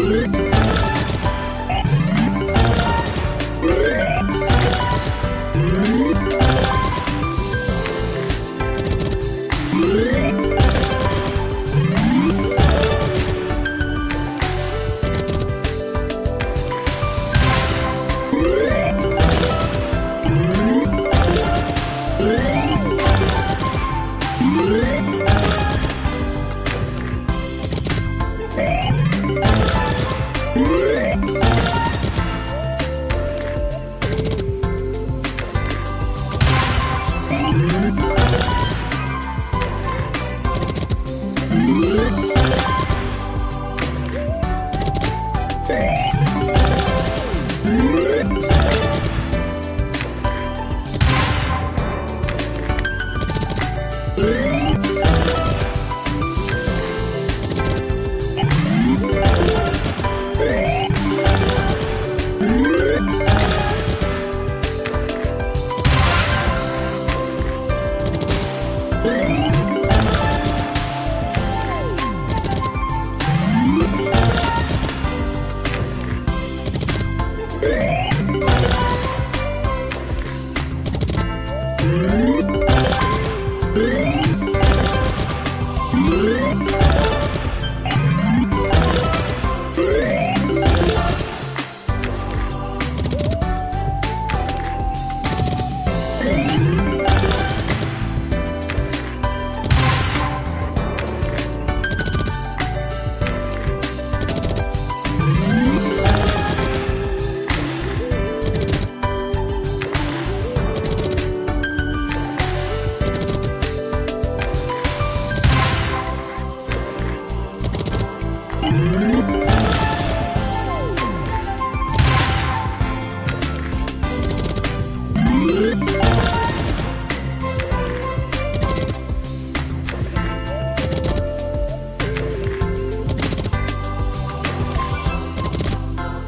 Música 嗯。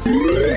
Yeah.